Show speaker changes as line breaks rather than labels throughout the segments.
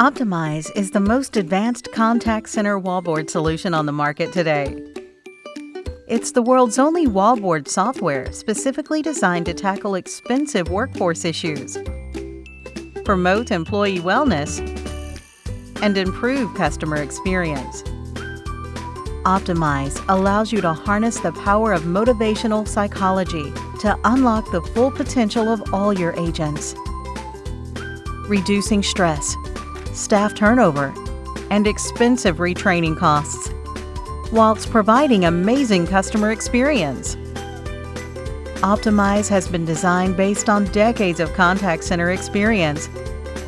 Optimize is the most advanced contact center wallboard solution on the market today. It's the world's only wallboard software specifically designed to tackle expensive workforce issues, promote employee wellness, and improve customer experience. Optimize allows you to harness the power of motivational psychology to unlock the full potential of all your agents. Reducing stress, staff turnover, and expensive retraining costs, whilst providing amazing customer experience. Optimize has been designed based on decades of contact center experience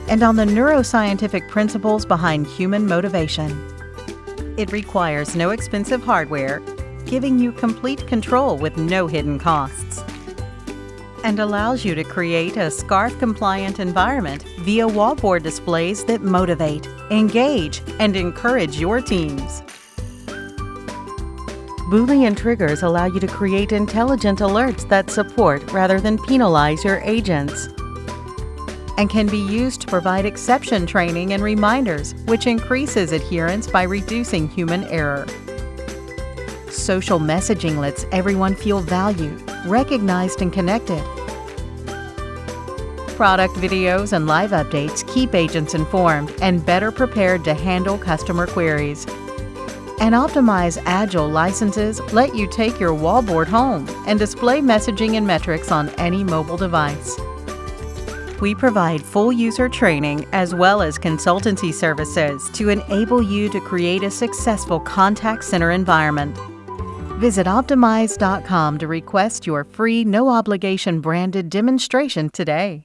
and on the neuroscientific principles behind human motivation. It requires no expensive hardware, giving you complete control with no hidden costs and allows you to create a SCARF-compliant environment via wallboard displays that motivate, engage, and encourage your teams. Boolean triggers allow you to create intelligent alerts that support rather than penalize your agents and can be used to provide exception training and reminders, which increases adherence by reducing human error. Social messaging lets everyone feel valued, recognized, and connected. Product videos and live updates keep agents informed and better prepared to handle customer queries. And Optimize Agile licenses let you take your wallboard home and display messaging and metrics on any mobile device. We provide full user training as well as consultancy services to enable you to create a successful contact center environment. Visit Optimize.com to request your free, no obligation branded demonstration today.